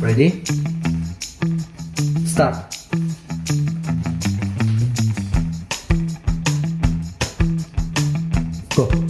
Ready? Start. Go.